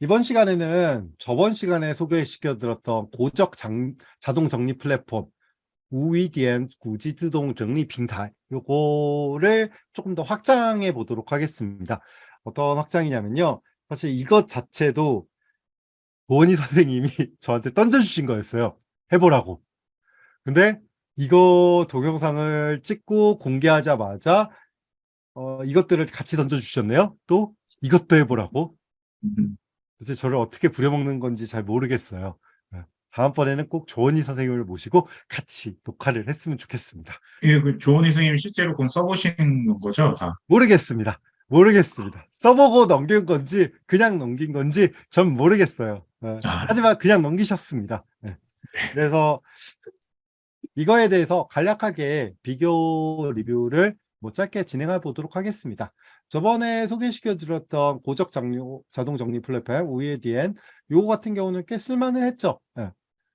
이번 시간에는 저번 시간에 소개시켜드렸던 고적 장, 자동 정리 플랫폼 우위디엔 구지自动 정리 빙탈 요거를 조금 더 확장해 보도록 하겠습니다. 어떤 확장이냐면요. 사실 이것 자체도 도원희 선생님이 저한테 던져주신 거였어요. 해보라고. 근데 이거 동영상을 찍고 공개하자마자 어, 이것들을 같이 던져주셨네요. 또 이것도 해보라고. 음. 음. 도대체 저를 어떻게 부려먹는 건지 잘 모르겠어요. 네. 다음번에는 꼭 조원희 선생님을 모시고 같이 녹화를 했으면 좋겠습니다. 예, 그 조은희 선생님이 실제로 그럼 써보신 거죠? 다. 모르겠습니다. 모르겠습니다. 써보고 넘긴 건지 그냥 넘긴 건지 전 모르겠어요. 네. 아. 하지만 그냥 넘기셨습니다. 네. 그래서 이거에 대해서 간략하게 비교 리뷰를 뭐 짧게 진행해 보도록 하겠습니다. 저번에 소개시켜 드렸던 고적 장료 자동 정리 플랫폼 우에디엔 요거 같은 경우는 꽤 쓸만을 했죠. 예.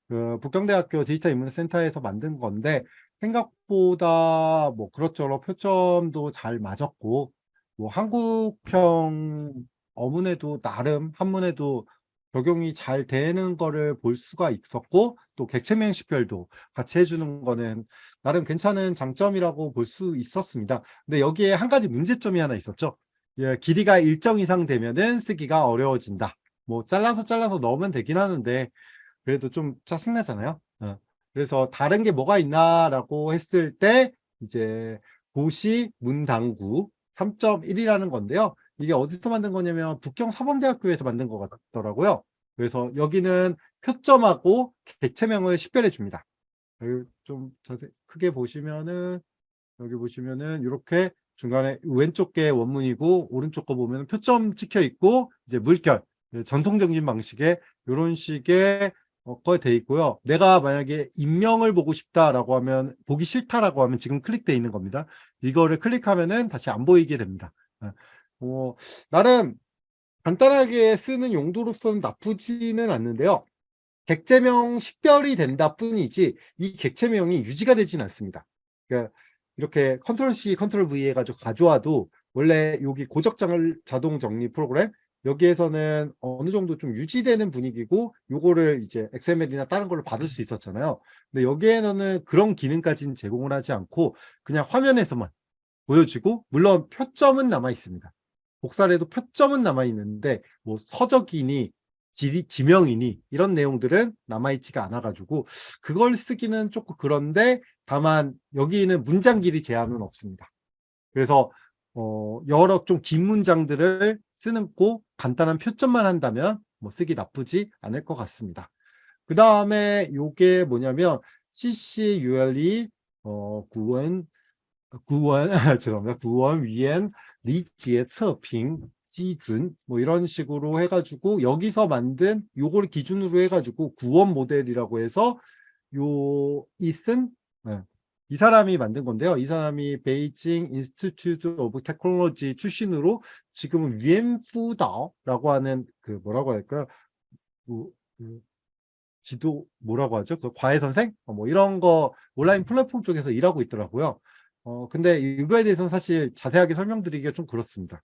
그 북경대학교 디지털 인문 센터에서 만든 건데 생각보다 뭐 그렇저렇 표점도 잘 맞았고 뭐 한국형 어문에도 나름 한문에도 적용이 잘 되는 거를 볼 수가 있었고 또 객체명 식별도 같이 해주는 거는 나름 괜찮은 장점이라고 볼 수 있었습니다. 근데 여기에 한 가지 문제점이 하나 있었죠. 예, 길이가 일정 이상 되면은 쓰기가 어려워진다. 뭐 잘라서 잘라서 넣으면 되긴 하는데 그래도 좀 짜증나잖아요. 어. 그래서 다른 게 뭐가 있나라고 했을 때 이제 고시 문당구 3.1이라는 건데요. 이게 어디서 만든 거냐면 북경 사범대학교에서 만든 것 같더라고요. 그래서 여기는 표점하고 객체명을 식별해 줍니다. 여기 좀 자세 크게 보시면은 여기 보시면은 이렇게 중간에 왼쪽 게 원문이고 오른쪽 거 보면 표점 찍혀 있고 이제 물결 전통적인 방식의 이런 식의 어, 거에 돼 있고요. 내가 만약에 인명을 보고 싶다라고 하면 보기 싫다라고 하면 지금 클릭돼 있는 겁니다. 이거를 클릭하면은 다시 안 보이게 됩니다. 어, 나름 간단하게 쓰는 용도로서는 나쁘지는 않는데요. 객체명 식별이 된다 뿐이지 이 객체명이 유지가 되지는 않습니다. 그러니까 이렇게 컨트롤 C, 컨트롤 V 해가지고 가져와도 원래 여기 고적장을 자동 정리 프로그램 여기에서는 어느 정도 좀 유지되는 분위기고 요거를 이제 XML이나 다른 걸로 받을 수 있었잖아요. 근데 여기에는 그런 기능까지는 제공을 하지 않고 그냥 화면에서만 보여지고 물론 표점은 남아 있습니다. 복사를 도 표점은 남아 있는데 뭐 서적이니 지, 지명이니 이런 내용들은 남아있지가 않아가지고 그걸 쓰기는 조금 그런데 다만 여기는 문장 길이 제한은 없습니다. 그래서 어, 여러 좀 긴 문장들을 쓰는 고 간단한 표점만 한다면 뭐 쓰기 나쁘지 않을 것 같습니다. 그 다음에 요게 뭐냐면 CCULE 어, 구원 구원 죄송합니다. 구원 위엔 리지의测评 기준 뭐 이런 식으로 해가지고 여기서 만든 요걸 기준으로 해가지고 구원 모델이라고 해서 요 이슨 네. 이 사람이 만든 건데요. 이 사람이 베이징 인스티튜트 오브 테크놀로지 출신으로 지금은 위엔푸다라고 하는 그 뭐라고 할까요? 그, 그 지도 뭐라고 하죠? 그 과외 선생? 어, 뭐 이런 거 온라인 플랫폼 쪽에서 일하고 있더라고요. 어 근데 이거에 대해서는 사실 자세하게 설명드리기가 좀 그렇습니다.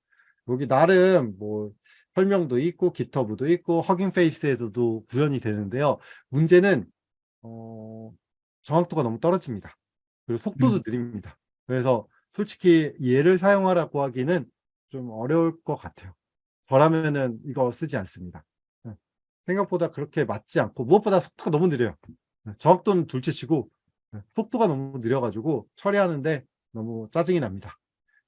여기 나름 뭐 설명도 있고 기터브도 있고 허깅 페이스에서도 구현이 되는데요. 문제는 어, 정확도가 너무 떨어집니다. 그리고 속도도 음. 느립니다. 그래서 솔직히 얘를 사용하라고 하기는 좀 어려울 것 같아요. 저라면은 이거 쓰지 않습니다. 네. 생각보다 그렇게 맞지 않고 무엇보다 속도가 너무 느려요. 네. 정확도는 둘째치고 네. 속도가 너무 느려가지고 처리하는데 너무 짜증이 납니다.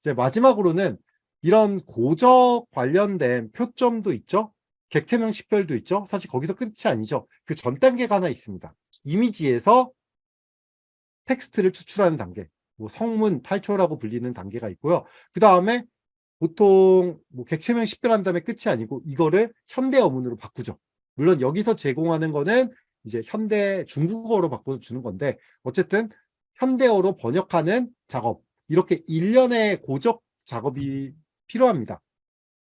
이제 마지막으로는 이런 고적 관련된 표점도 있죠. 객체명 식별도 있죠. 사실 거기서 끝이 아니죠. 그 전 단계가 하나 있습니다. 이미지에서 텍스트를 추출하는 단계, 뭐 성문 탈초라고 불리는 단계가 있고요. 그 다음에 보통 뭐 객체명 식별한 다음에 끝이 아니고 이거를 현대 어문으로 바꾸죠. 물론 여기서 제공하는 거는 이제 현대 중국어로 바꿔주는 건데 어쨌든 현대어로 번역하는 작업 이렇게 일련의 고적 작업이 필요합니다.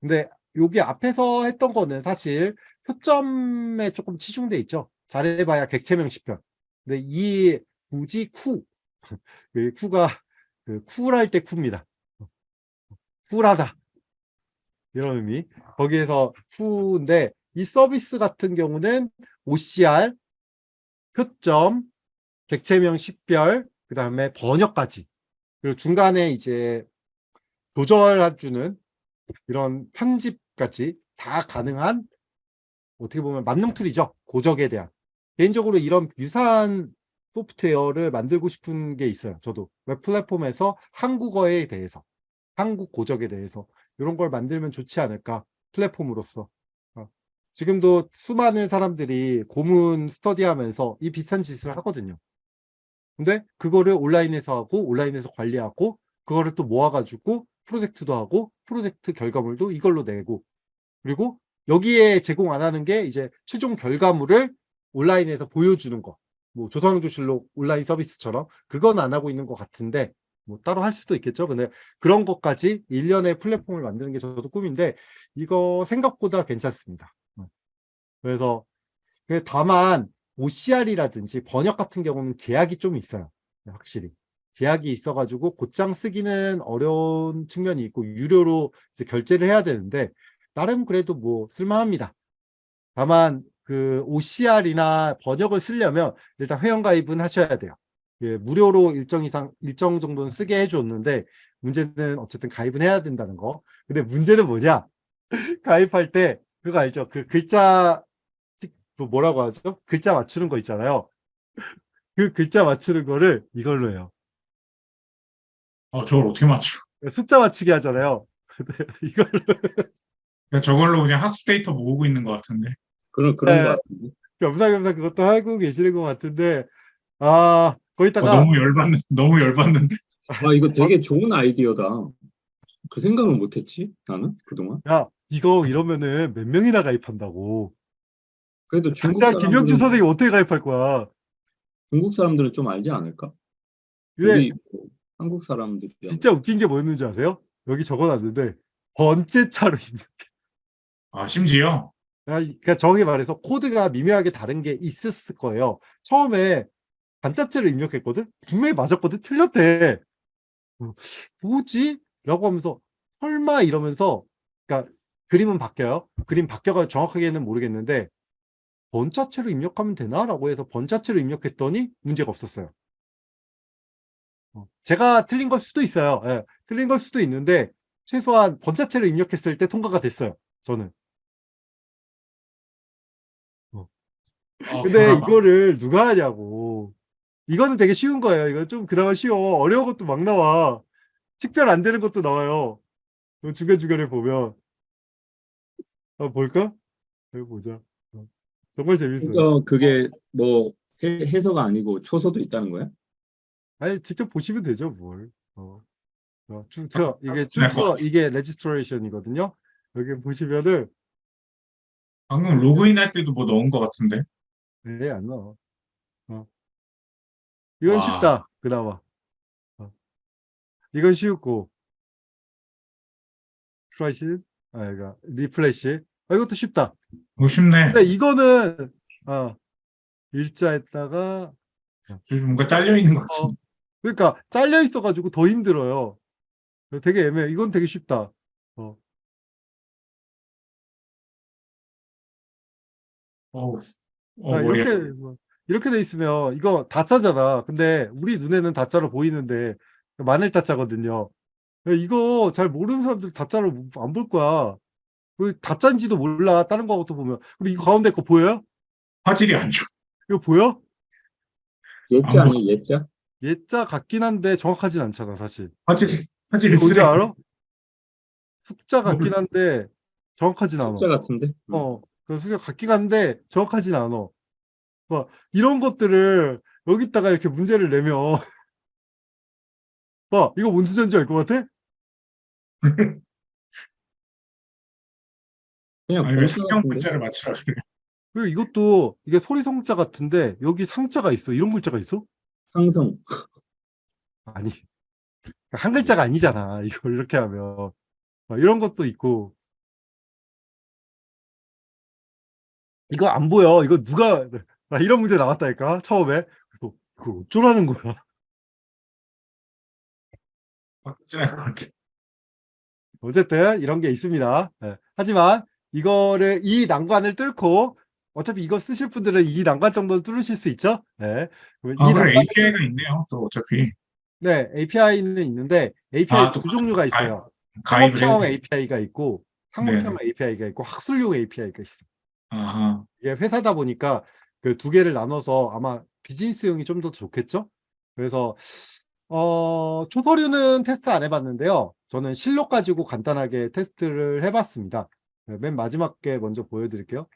근데 여기 앞에서 했던 거는 사실 표점에 조금 치중돼 있죠. 잘해봐야 객체명 식별. 근데 이 굳이 쿠, 그 쿠가 그 쿨할 때 쿠입니다. 쿨하다 이런 의미. 거기에서 쿠인데 이 서비스 같은 경우는 OCR, 표점, 객체명 식별, 그 다음에 번역까지. 그리고 중간에 이제 조절해주는 이런 편집까지 다 가능한 어떻게 보면 만능 툴이죠. 고적에 대한. 개인적으로 이런 유사한 소프트웨어를 만들고 싶은 게 있어요. 저도 웹 플랫폼에서 한국어에 대해서, 한국 고적에 대해서 이런 걸 만들면 좋지 않을까 플랫폼으로서. 어. 지금도 수많은 사람들이 고문 스터디하면서 이 비슷한 짓을 하거든요. 근데 그거를 온라인에서 하고 온라인에서 관리하고 그거를 또 모아가지고 프로젝트도 하고 프로젝트 결과물도 이걸로 내고 그리고 여기에 제공 안 하는 게 이제 최종 결과물을 온라인에서 보여주는 거. 뭐 조선조실록 온라인 서비스처럼 그건 안 하고 있는 것 같은데 뭐 따로 할 수도 있겠죠. 근데 그런 것까지 일련의 플랫폼을 만드는 게 저도 꿈인데 이거 생각보다 괜찮습니다. 어. 그래서 근데 다만 OCR이라든지 번역 같은 경우는 제약이 좀 있어요. 확실히. 제약이 있어가지고 곧장 쓰기는 어려운 측면이 있고 유료로 이제 결제를 해야 되는데 나름 그래도 뭐 쓸만합니다. 다만 그 OCR이나 번역을 쓰려면 일단 회원가입은 하셔야 돼요. 예, 무료로 일정 이상 일정 정도는 쓰게 해줬는데 문제는 어쨌든 가입은 해야 된다는 거. 근데 문제는 뭐냐? 가입할 때 그거 알죠? 그 글자 그 뭐라고 하죠? 글자 맞추는 거 있잖아요. 그 글자 맞추는 거를 이걸로 해요. 어, 저걸 어떻게 맞춰? 숫자 맞추기 하잖아요. 이걸로 그냥 저걸로 그냥 학습 데이터 모으고 있는 것 같은데. 그런 그런 네. 거 같은데. 겸사겸사 그것도 하고 계시는 것 같은데 아 어, 거기다가 너무 열받는, 너무 열받는데. 아 이거 되게 좋은 아이디어다. 그 생각을 못했지 나는 그동안. 야 이거 이러면은 몇 명이나 가입한다고 그래도 중국 김영주 사람들은 선생님 어떻게 가입할 거야 중국 사람들은 좀 알지 않을까? 왜 한국 사람들이 진짜 웃긴 게 뭐였는지 아세요? 여기 적어놨는데 번째 차로 입력 아, 심지어. 아, 이- 그러니까 정확히 말해서 코드가 미묘하게 다른 게 있었을 거예요. 처음에 반자체를 입력했거든? 분명히 맞았거든? 틀렸대. 어, 뭐지? 라고 하면서 설마 이러면서 그러니까 그림은 바뀌어요. 그림 바뀌어가 정확하게는 모르겠는데 번자체로 입력하면 되나? 라고 해서 번자체로 입력했더니 문제가 없었어요. 어, 제가 틀린 걸 수도 있어요. 예, 틀린 걸 수도 있는데 최소한 번자체로 입력했을 때 통과가 됐어요. 저는. 어, 근데 불안하다. 이거를 누가 하냐고. 이거는 되게 쉬운 거예요. 이거 좀 그나마 쉬워. 어려운 것도 막 나와. 식별 안 되는 것도 나와요. 그 중간중간에 보면. 아, 볼까? 여기 보자. 어, 정말 재밌어요. 그러니까 그게 뭐 해, 해서가 아니고 초서도 있다는 거야? 아니, 직접 보시면 되죠, 뭘. 어. 어, 쭉, 저, 이게 쭉, 네. 이게 registration이거든요. 여기 보시면은, 방금 로그인 할 때도 뭐 넣은 것 같은데. 네, 안 나와. 어. 이건 와. 쉽다, 그나마. 어. 이건 쉽고. 플래시, 아, 그러니까 refresh. 아, 이것도 쉽다. 이거 쉽네. 근데 이거는, 어, 일자에다가, 좀 뭔가 잘려 있는 것 같은데. 그러니까 잘려 있어가지고 더 힘들어요. 되게 애매해. 이건 되게 쉽다. 어. 어, 아, 머리야. 이렇게 뭐, 이렇게 돼 있으면 이거 다짜잖아. 근데 우리 눈에는 다짜로 보이는데 마늘 다짜거든요. 이거 잘 모르는 사람들 다짜로 안 볼 거야. 그 다짜인지도 몰라. 다른 거부터 보면. 그리고 이거 가운데 거 보여요? 화질이 안 좋아. 이거 보여? 예자 안 아니야 예자? 예자 같긴 한데 정확하진 않잖아, 사실. 화질, 화질이 뭔지. 알아? 숫자 같긴 몰라. 한데 정확하진 않아. 숫자 같은데? 음. 어, 그 숫자 같긴 한데 정확하진 않아. 막 이런 것들을 여기다가 이렇게 문제를 내면 봐, 이거 뭔 숫자인지 알것 같아? 그냥 아니, 성경 같은데? 글자를 맞추라 그래. 그리고 이것도 이게 소리 성자 같은데 여기 상자가 있어. 이런 글자가 있어? 상성. 아니. 한 글자가 아니잖아. 이걸 이렇게 하면. 막 이런 것도 있고. 이거 안 보여. 이거 누가 나 이런 문제 나왔다니까. 처음에. 그래서 그걸 어쩌라는 거야. 어쨌든 이런 게 있습니다. 예. 하지만 이거를 이 난관을 뚫고 어차피 이거 쓰실 분들은 이 난관 정도는 뚫으실 수 있죠. 네. 그러면 아, 이 그래, API가 있네요. 또 어차피. 네, API는 있는데 API 아, 또두 종류가 있어요. 상업형. API가 있고 항목형 API가 있고 학술용 API가 있어. 아하. 이게 회사다 보니까 그 두 개를 나눠서 아마 비즈니스용이 좀 더 좋겠죠? 그래서 어, 초서류는 테스트 안 해봤는데요. 저는 실력 가지고 간단하게 테스트를 해봤습니다. 네, 맨 마지막 게 먼저 보여드릴게요.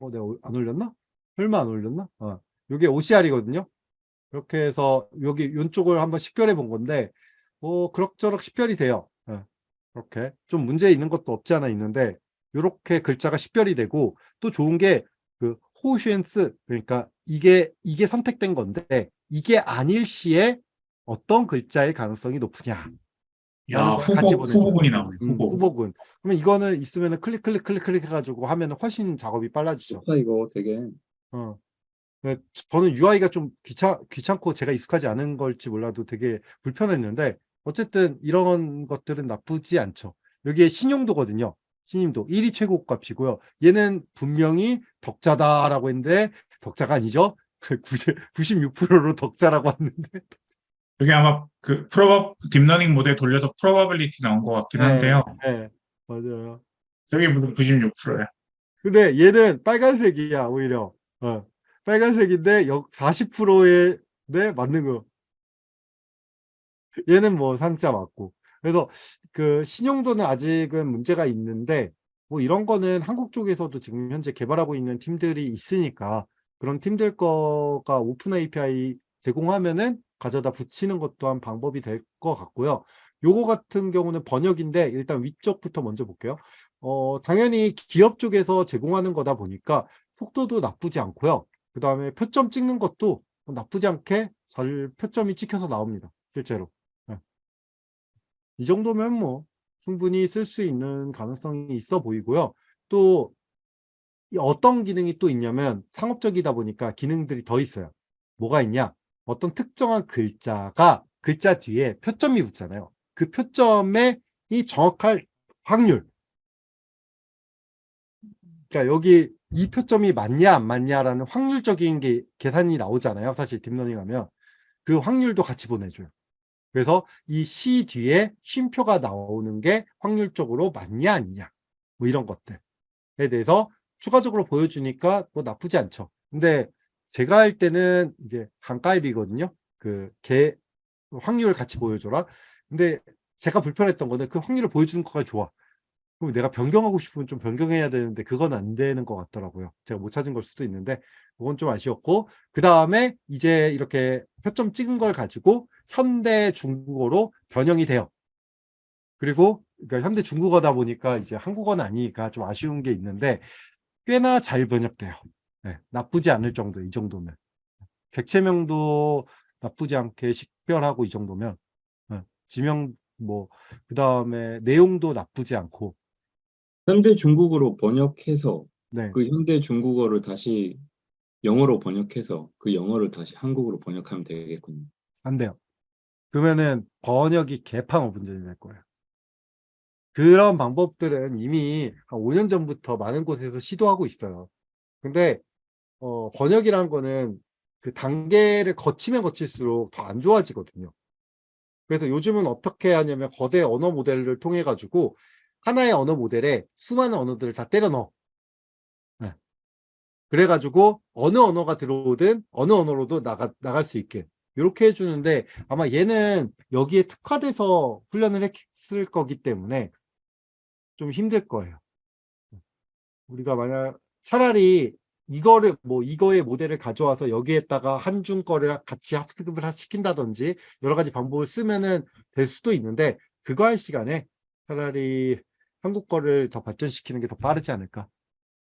어, 내가 올- 안 올렸나? 설마 안 올렸나? 어, 이게 OCR이거든요. 이렇게 해서 여기 이쪽을 한번 식별해 본 건데, 어, 그럭저럭 식별이 돼요. 예, 이렇게 좀 문제 있는 것도 없지 않아 있는데, 이렇게 글자가 식별이 되고 또 좋은 게 그 호슈엔스 그러니까 이게 이게 선택된 건데 이게 아닐 시에 어떤 글자의 가능성이 높으냐 야, 후보, 후보군이 나오네, 음, 후보. 후보군 그러면 이거는 있으면 클릭 클릭 클릭 클릭 해가지고 하면 훨씬 작업이 빨라지죠 좋다 이거 되게 어. 네, 저는 UI가 좀 귀찮, 귀찮고 제가 익숙하지 않은 걸지 몰라도 되게 불편했는데 어쨌든 이런 것들은 나쁘지 않죠. 여기에 신용도거든요. 신임도 1이 최고 값이고요. 얘는 분명히 덕자다라고 했는데 덕자가 아니죠. 96%로 덕자라고 왔는데 여기 아마 그 proba 딥러닝 모델 돌려서 probability 나온 것 같긴 한데요. 네, 맞아요. 저게 무슨 96%야. 근데 얘는 빨간색이야 오히려. 어, 빨간색인데 40%에 네 맞는 거. 얘는 뭐 상자 맞고. 그래서 그 신용도는 아직은 문제가 있는데 뭐 이런 거는 한국 쪽에서도 지금 현재 개발하고 있는 팀들이 있으니까 그런 팀들 거가 오픈 API 제공하면은 가져다 붙이는 것도 한 방법이 될 것 같고요. 요거 같은 경우는 번역인데 일단 위쪽부터 먼저 볼게요. 어, 당연히 기업 쪽에서 제공하는 거다 보니까 속도도 나쁘지 않고요. 그 다음에 표점 찍는 것도 뭐 나쁘지 않게 잘 표점이 찍혀서 나옵니다. 실제로. 네. 이 정도면 뭐 충분히 쓸 수 있는 가능성이 있어 보이고요. 또이 어떤 기능이 또 있냐면 상업적이다 보니까 기능들이 더 있어요. 뭐가 있냐? 어떤 특정한 글자가 글자 뒤에 표점이 붙잖아요. 그 표점의 이 정확할 확률. 그러니까 여기 이 표점이 맞냐 안 맞냐라는 확률적인 게 계산이 나오잖아요. 사실 딥러닝 하면 그 확률도 같이 보내줘요. 그래서 이 C 뒤에 쉼표가 나오는 게 확률적으로 맞냐 아니냐 뭐 이런 것들에 대해서 추가적으로 보여주니까 뭐 나쁘지 않죠. 근데 제가 할 때는 이게 한가입이거든요. 그 개 확률을 같이 보여줘라. 근데 제가 불편했던 거는 그 확률을 보여주는 거가 좋아. 그럼 내가 변경하고 싶으면 좀 변경해야 되는데 그건 안 되는 것 같더라고요. 제가 못 찾은 걸 수도 있는데 그건 좀 아쉬웠고 그 다음에 이제 이렇게 표점 찍은 걸 가지고 현대 중국어로 변형이 돼요. 그리고 그러니까 현대 중국어다 보니까 이제 한국어는 아니니까 좀 아쉬운 게 있는데 꽤나 잘 번역돼요. 네, 나쁘지 않을 정도 이 정도면 객체명도 나쁘지 않게 식별하고 이 정도면 네, 지명 뭐 그 다음에 내용도 나쁘지 않고 현대 중국어로 번역해서 네. 그 현대 중국어를 다시 영어로 번역해서 그 영어를 다시 한국어로 번역하면 되겠군요. 안 돼요. 그러면은 번역이 개판 오분전이 될 거예요. 그런 방법들은 이미 한 5년 전부터 많은 곳에서 시도하고 있어요. 근데 어, 번역이라는 거는 그 단계를 거치면 거칠수록 더 안 좋아지거든요. 그래서 요즘은 어떻게 하냐면 거대 언어 모델을 통해 가지고 하나의 언어 모델에 수많은 언어들을 다 때려 넣어. 네. 그래가지고 어느 언어가 들어오든 어느 언어로도 나가, 나갈 수 있게 이렇게 해주는데 아마 얘는 여기에 특화돼서 훈련을 했을 거기 때문에 좀 힘들 거예요. 우리가 만약 차라리 이거를 뭐 이거의 모델을 가져와서 여기에다가 한중 거를 같이 학습을 하- 시킨다든지 여러 가지 방법을 쓰면은 될 수도 있는데 그거 할 시간에 차라리 한국 거를 더 발전시키는 게 더 빠르지 않을까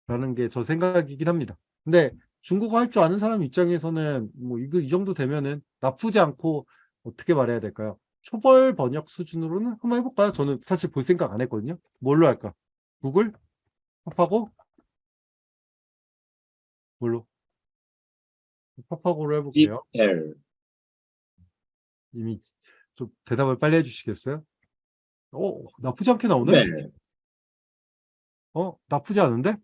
라는 게 저 생각이긴 합니다. 근데 중국어 할 줄 아는 사람 입장에서는 뭐 이거 이 정도 되면은 나쁘지 않고 어떻게 말해야 될까요? 초벌 번역 수준으로는 한번 해볼까요? 저는 사실 볼 생각 안 했거든요. 뭘로 할까? 구글? 팝하고? 뭘로? 팝하고로 해볼게요. L 이미 좀 대답을 빨리 해주시겠어요? 어, 나쁘지 않게 나오네? 네. 어, 나쁘지 않은데?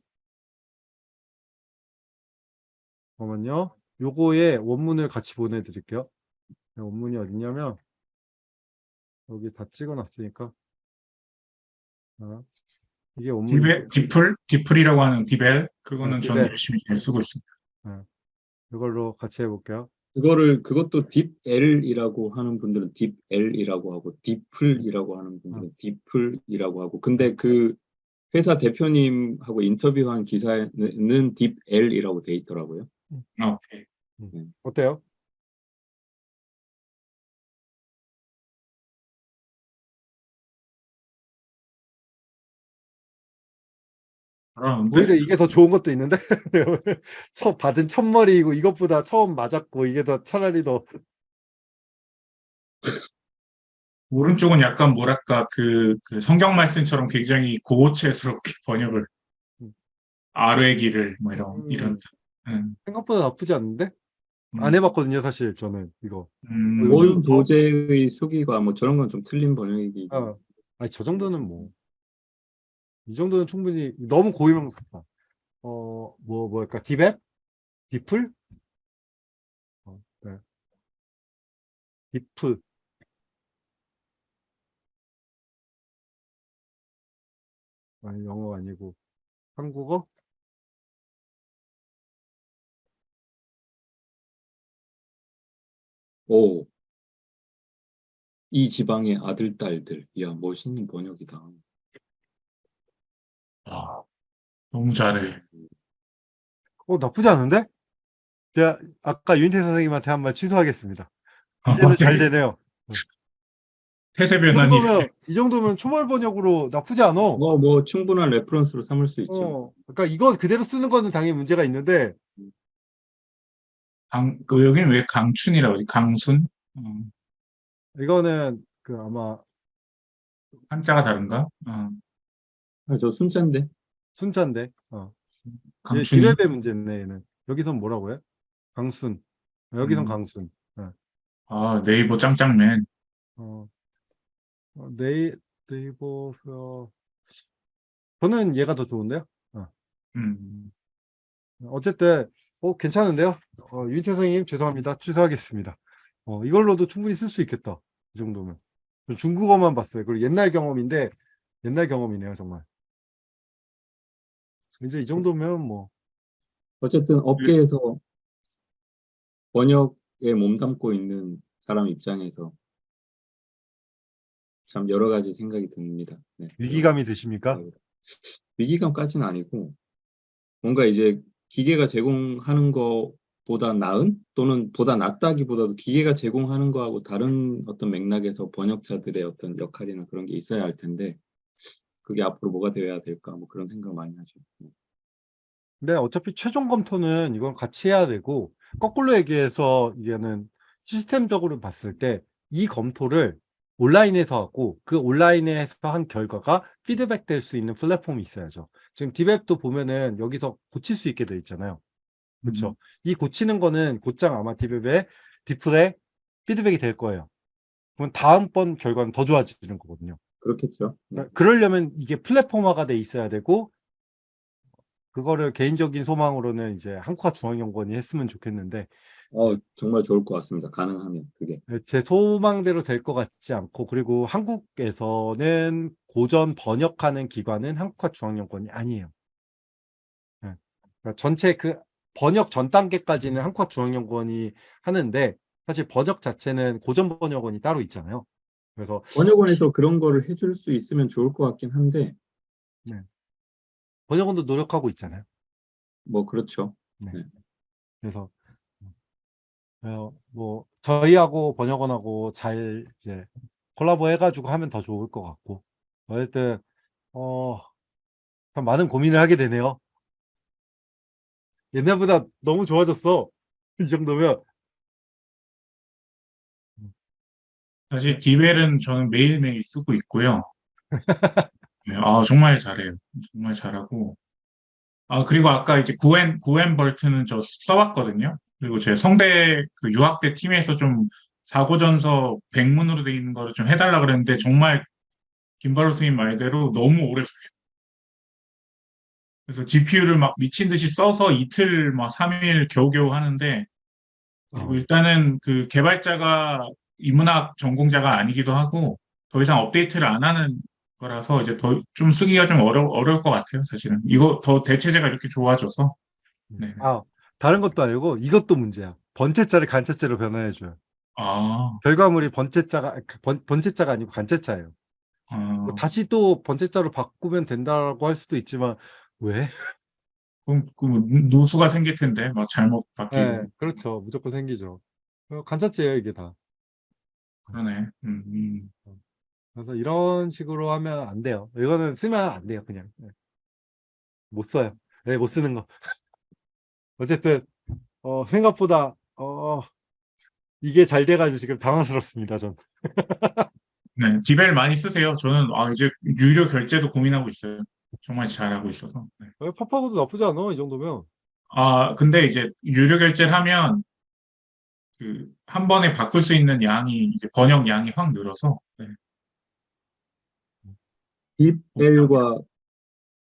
잠깐만요. 요거에 원문을 같이 보내드릴게요. 네, 원문이 어딨냐면, 여기 다 찍어놨으니까. 자, 이게 DeepL, 디플, 디플이라고 하는 DeepL 그거는 아, 저는 DeepL. 열심히 잘 쓰고 있습니다. 이걸로 같이 해볼게요. 그거를 그것도 DeepL이라고 하는 분들은 DeepL이라고 하고 딥플이라고 하는 분들은 딥플이라고 하고 근데 그 회사 대표님하고 인터뷰한 기사는 DeepL이라고 돼 있더라고요. 아, 오케이. 어때요? 오히려 이게 더 좋은 것도 있는데? 처음 받은 첫 머리이고 이것보다 처음 맞았고 이게 더 차라리 더 오른쪽은 약간 뭐랄까 그, 그 성경 말씀처럼 굉장히 고고체스럽게 번역을 음. 길을 뭐 이런 음. 이런 음, 생각보다 나쁘지 않은데? 음, 안 해봤거든요 사실 저는 이거. 음, 온 더- 도제의 수기가 뭐 저런 건 좀 틀린 번역이기 어, 아니 저 정도는 뭐 이 정도는 충분히 너무 고유명사다 어 뭐 뭐랄까 디벳 디플 어, 네. 디프 아니 영어 아니고 한국어 오. 이 지방의 아들 딸들. 이야 멋있는 번역이다. 아, 너무 잘해. 어 나쁘지 않은데 제가 아까 윤태 선생님한테 한 말 취소하겠습니다 아, 이제는 잘 갑자기 되네요 태세 이 변환이 정도면 이 정도면 초벌 번역으로 나쁘지 않아 뭐, 뭐 충분한 레퍼런스로 삼을 수 있죠. 어, 그러니까 이거 그대로 쓰는 거는 당연히 문제가 있는데 강, 그 여기는 왜 강춘이라고 그러지? 강순? 음, 이거는 그 아마 한자가 다른가? 어, 아, 저 순자인데. 순자인데? 어. 얘 강춘이 디랩의 문제네 얘는. 여기선 뭐라고 해? 강순. 여기선 음. 강순. 아 네이버 짱짱맨. 어. 어, 네이, 네이버 어. 저는 얘가 더 좋은데요? 음, 어쨌든 어 괜찮은데요? 어, 윤태 선생님 죄송합니다. 취소하겠습니다. 어, 이걸로도 충분히 쓸 수 있겠다. 이 정도면. 저 중국어만 봤어요. 그리고 옛날 경험인데 옛날 경험이네요 정말 이제 이 정도면 뭐 어쨌든 업계에서 번역에 몸담고 있는 사람 입장에서 참 여러 가지 생각이 듭니다. 네. 위기감이 드십니까? 위기감까지는 아니고 뭔가 이제 기계가 제공하는 것보다 나은 또는 보다 낫다기보다도 기계가 제공하는 거하고 다른 어떤 맥락에서 번역자들의 어떤 역할이나 그런 게 있어야 할 텐데 그게 앞으로 뭐가 되어야 될까 뭐 그런 생각 많이 하죠. 네. 근데 어차피 최종 검토는 이건 같이 해야 되고 거꾸로 얘기해서 이게는 시스템적으로 봤을 때 이 검토를 온라인에서 하고 그 온라인에서 한 결과가 피드백 될 수 있는 플랫폼이 있어야죠. 지금 디웹도 보면은 여기서 고칠 수 있게 돼 있잖아요. 그렇죠. 이 고치는 거는 곧장 아마 디웹에 디플에 피드백이 될 거예요. 그럼 다음번 결과는 더 좋아지는 거거든요. 그렇겠죠. 네. 그러니까 그러려면 이게 플랫폼화가 돼 있어야 되고 그거를 개인적인 소망으로는 이제 한국화 중앙연구원이 했으면 좋겠는데 어, 정말 좋을 것 같습니다. 가능하면 그게. 제 소망대로 될 것 같지 않고 그리고 한국에서는 고전 번역하는 기관은 한국화 중앙연구원이 아니에요. 예. 그러니까 전체 그 번역 전 단계까지는 한국화 중앙연구원이 하는데 사실 번역 자체는 고전 번역원이 따로 있잖아요. 그래서 번역원에서 그런 거를 해줄 수 있으면 좋을 것 같긴 한데 번역원도 노력하고 있잖아요. 뭐 그렇죠. 그래서 어, 뭐 저희하고 번역원하고 잘 이제 콜라보 해가지고 하면 더 좋을 것 같고 어쨌든 어, 참 많은 고민을 하게 되네요. 옛날보다 너무 좋아졌어. 이 정도면 사실 디벨은 저는 매일매일 쓰고 있고요. 네, 아, 정말 잘해요. 정말 잘하고. 아, 그리고 아까 이제 구엔, 구엔 벌트는 저 써봤거든요. 그리고 제 성대 그 유학대 팀에서 좀 사고전서 백문으로 돼 있는 거를 좀 해달라 그랬는데 정말 김바로 스님 말대로 너무 오래 걸려요. 그래서 GPU를 막 미친 듯이 써서 이틀, 막 3일 겨우겨우 하는데, 어. 일단은 그 개발자가 인문학 전공자가 아니기도 하고, 더 이상 업데이트를 안 하는 거라서 이제 더 좀 쓰기가 좀 어려, 어려울 것 같아요, 사실은. 이거 더 대체제가 이렇게 좋아져서. 네. 아, 다른 것도 아니고 이것도 문제야. 번째자를 간째자로 변환해줘요. 아, 결과물이 번째자가 그 번, 번째자가 아니고 간째자예요. 아, 뭐 다시 또 번째자로 바꾸면 된다고 할 수도 있지만 왜? 그럼, 그럼 누수가 생길 텐데, 막 잘못 바뀌고. 네, 그렇죠. 무조건 생기죠. 어, 간짜제예요, 이게 다. 그러네. 음, 음. 그래서 이런 식으로 하면 안 돼요. 이거는 쓰면 안 돼요, 그냥. 네. 못 써요. 네, 못 쓰는 거. 어쨌든 어, 생각보다 어, 이게 잘 돼가지고 지금 당황스럽습니다, 전. 네, 디벨 많이 쓰세요. 저는 아, 이제 유료 결제도 고민하고 있어요. 정말 잘하고 있어서. 네. 어, 팝하고도 나쁘지 않아, 이 정도면. 아, 근데 이제 유료 결제를 하면 그 한 번에 바꿀 수 있는 양이 이제 번역 양이 확 늘어서 네. 딥L과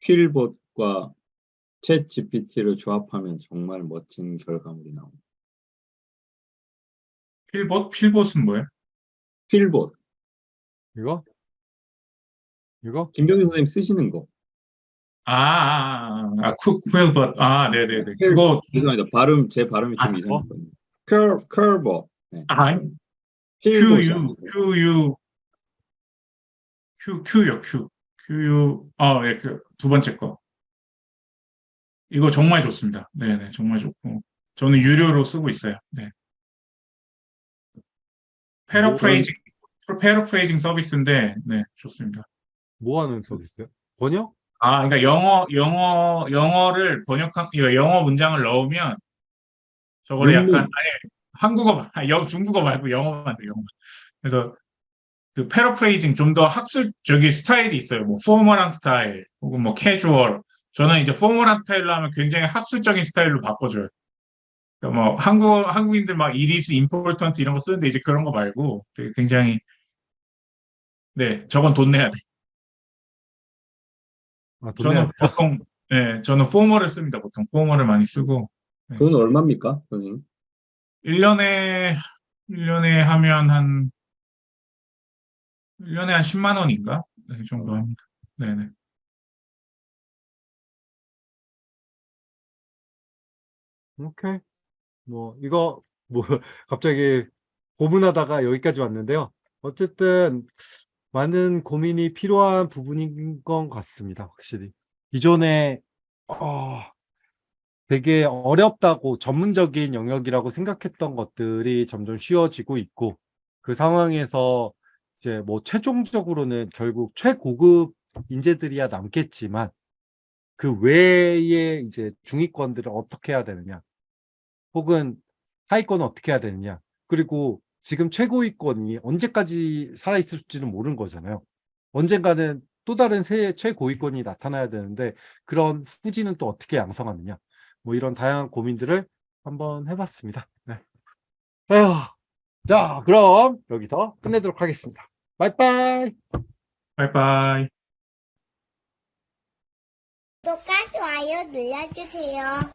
퀼봇과 챗 GPT를 조합하면 정말 멋진 결과물이 나옵니다. 필봇? 필봇은 뭐예요? 퀼봇, 이거? 이거? 김병희 선생님 쓰시는 거. 아, 아, 아, 아, 쿡, 쿡봇. 아, 네네네. 그거, 죄송합니다. 발음, 제 발음이 좀 아, 이상했거든요. 컬, 컬버. 네. 아, QU. QU, Q, Q요, Q. QU, 아, 예, 그, 두 번째 거. 이거 정말 좋습니다. 네네, 정말 좋고. 저는 유료로 쓰고 있어요. 네. paraphrasing, paraphrasing 서비스인데, 네, 좋습니다. 뭐 하는 서비스요? 번역? 아, 그러니까 영어, 영어, 영어를 번역한, 영어 문장을 넣으면 논문. 약간, 아니, 한국어, 영, 중국어 말고 영어만 돼, 영어. 그래서 그 paraphrasing 좀 더 학술적인 스타일이 있어요. 뭐, formal한 스타일, 혹은 뭐, 캐주얼. 저는 이제 포멀한 스타일로 하면 굉장히 학술적인 스타일로 바꿔줘요. 그러니까 뭐, 한국, 한국인들 막, is important 이런 거 쓰는데 이제 그런 거 말고 되게 굉장히, 네, 저건 돈 내야 돼. 아, 돈 내야 저는 보통, 네, 저는 포멀을 씁니다. 보통 포멀을 많이 쓰고. 돈 얼마입니까, 선생님? 1년에, 1년에 하면 한, 1년에 한 10만 원인가? 네, 이 정도 합니다. 네네. 오케이. 뭐, 이거, 뭐, 갑자기 고문하다가 여기까지 왔는데요. 어쨌든, 많은 고민이 필요한 부분인 것 같습니다. 확실히. 기존에, 어, 되게 어렵다고 전문적인 영역이라고 생각했던 것들이 점점 쉬워지고 있고, 그 상황에서 이제 뭐 최종적으로는 결국 최고급 인재들이야 남겠지만, 그 외에 이제 중위권들을 어떻게 해야 되느냐, 혹은 하위권은 어떻게 해야 되느냐, 그리고 지금 최고위권이 언제까지 살아있을지는 모르는 거잖아요. 언젠가는 또 다른 새 최고위권이 나타나야 되는데, 그런 후지는 또 어떻게 양성하느냐, 뭐 이런 다양한 고민들을 한번 해봤습니다. 네. 에휴, 자, 그럼 여기서 끝내도록 하겠습니다. 바이바이! 바이바이. 구독과 좋아요 눌러주세요.